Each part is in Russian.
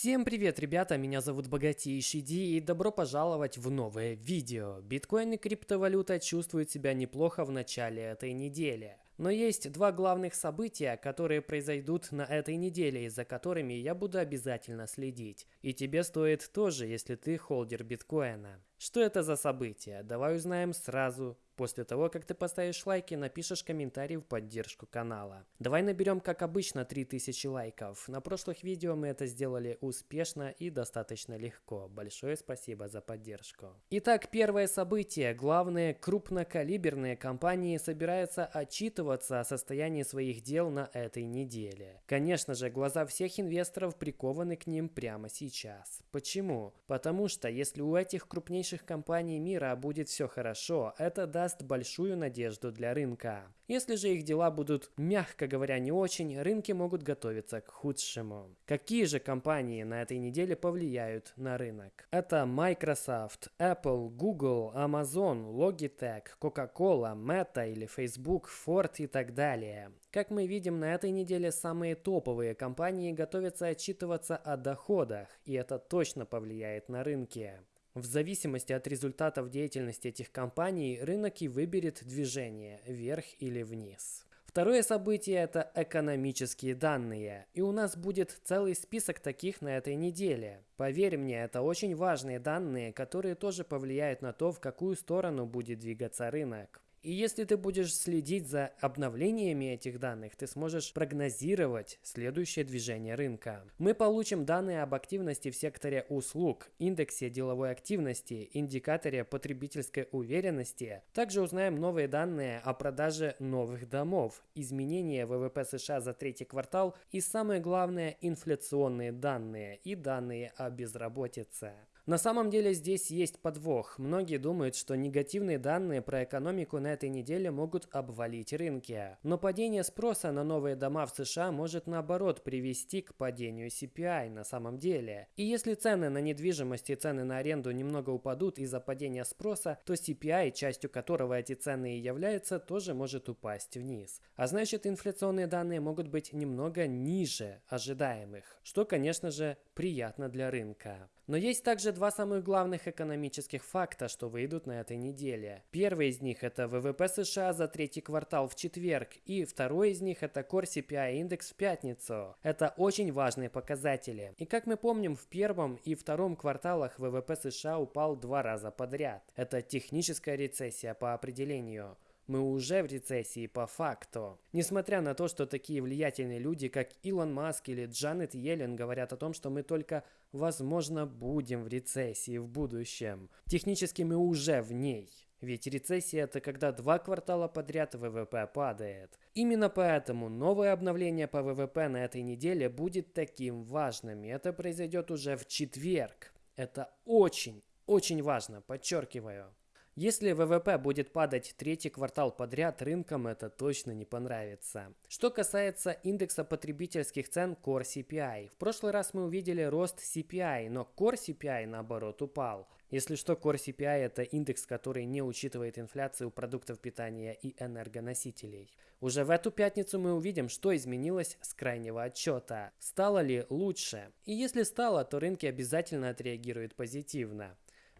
Всем привет, ребята, меня зовут Богатейший Ди и добро пожаловать в новое видео. Биткоин и криптовалюта чувствуют себя неплохо в начале этой недели. Но есть два главных события, которые произойдут на этой неделе, и за которыми я буду обязательно следить. И тебе стоит тоже, если ты холдер биткоина. Что это за события? Давай узнаем сразу после того, как ты поставишь лайк и напишешь комментарий в поддержку канала. Давай наберем, как обычно, 3000 лайков. На прошлых видео мы это сделали успешно и достаточно легко. Большое спасибо за поддержку. Итак, первое событие. Главные крупнокалиберные компании собираются отчитываться о состоянии своих дел на этой неделе. Конечно же, глаза всех инвесторов прикованы к ним прямо сейчас. Почему? Потому что если у этих крупнейших компаний мира будет все хорошо, это даст большую надежду для рынка. Если же их дела будут, мягко говоря, не очень, рынки могут готовиться к худшему. Какие же компании на этой неделе повлияют на рынок? Это Microsoft, Apple, Google, Amazon, Logitech, Coca-Cola, Meta или Facebook, Ford и так далее. Как мы видим, на этой неделе самые топовые компании готовятся отчитываться о доходах, и это точно повлияет на рынки. В зависимости от результатов деятельности этих компаний, рынок и выберет движение вверх или вниз. Второе событие – это экономические данные. И у нас будет целый список таких на этой неделе. Поверь мне, это очень важные данные, которые тоже повлияют на то, в какую сторону будет двигаться рынок. И если ты будешь следить за обновлениями этих данных, ты сможешь прогнозировать следующее движение рынка. Мы получим данные об активности в секторе услуг, индексе деловой активности, индикаторе потребительской уверенности. Также узнаем новые данные о продаже новых домов, изменения ВВП США за третий квартал и самое главное инфляционные данные и данные о безработице. На самом деле здесь есть подвох. Многие думают, что негативные данные про экономику на этой неделе могут обвалить рынки. Но падение спроса на новые дома в США может наоборот привести к падению CPI на самом деле. И если цены на недвижимость и цены на аренду немного упадут из-за падения спроса, то CPI, частью которого эти цены и являются, тоже может упасть вниз. А значит инфляционные данные могут быть немного ниже ожидаемых, что конечно же приятно для рынка. Но есть также два самых главных экономических факта, что выйдут на этой неделе. Первый из них это ВВП США за третий квартал в четверг, и второй из них это Core CPI индекс в пятницу. Это очень важные показатели. И как мы помним, в первом и втором кварталах ВВП США упал два раза подряд. Это техническая рецессия по определению. Мы уже в рецессии по факту. Несмотря на то, что такие влиятельные люди, как Илон Маск или Джанет Йеллен говорят о том, что мы только, возможно, будем в рецессии в будущем. Технически мы уже в ней. Ведь рецессия это когда два квартала подряд ВВП падает. Именно поэтому новое обновление по ВВП на этой неделе будет таким важным. И это произойдет уже в четверг. Это очень, очень важно, подчеркиваю. Если ВВП будет падать третий квартал подряд, рынкам это точно не понравится. Что касается индекса потребительских цен Core CPI. В прошлый раз мы увидели рост CPI, но Core CPI наоборот упал. Если что, Core CPI это индекс, который не учитывает инфляцию продуктов питания и энергоносителей. Уже в эту пятницу мы увидим, что изменилось с крайнего отчета. Стало ли лучше? И если стало, то рынки обязательно отреагируют позитивно.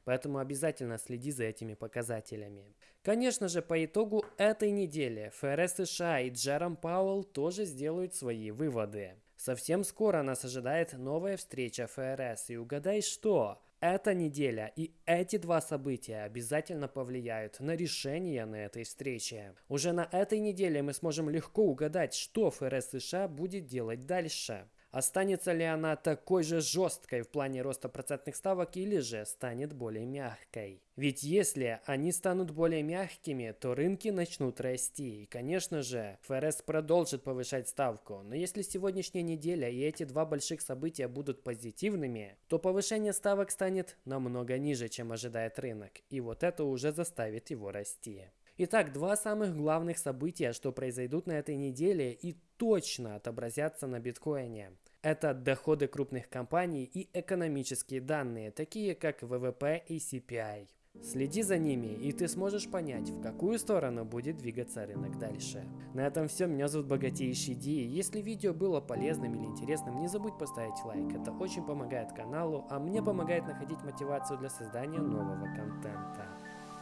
Поэтому обязательно следи за этими показателями. Конечно же, по итогу этой недели ФРС США и Джером Пауэлл тоже сделают свои выводы. Совсем скоро нас ожидает новая встреча ФРС. И угадай что? Эта неделя и эти два события обязательно повлияют на решение на этой встрече. Уже на этой неделе мы сможем легко угадать, что ФРС США будет делать дальше. Останется ли она такой же жесткой в плане роста процентных ставок или же станет более мягкой? Ведь если они станут более мягкими, то рынки начнут расти. И, конечно же, ФРС продолжит повышать ставку. Но если сегодняшняя неделя и эти два больших события будут позитивными, то повышение ставок станет намного ниже, чем ожидает рынок. И вот это уже заставит его расти. Итак, два самых главных события, что произойдут на этой неделе и точно отобразятся на биткоине. Это доходы крупных компаний и экономические данные, такие как ВВП и CPI. Следи за ними, и ты сможешь понять, в какую сторону будет двигаться рынок дальше. На этом все, меня зовут Богатейший Ди. Если видео было полезным или интересным, не забудь поставить лайк, это очень помогает каналу, а мне помогает находить мотивацию для создания нового контента.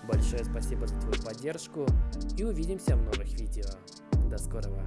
Большое спасибо за твою поддержку и увидимся в новых видео. До скорого!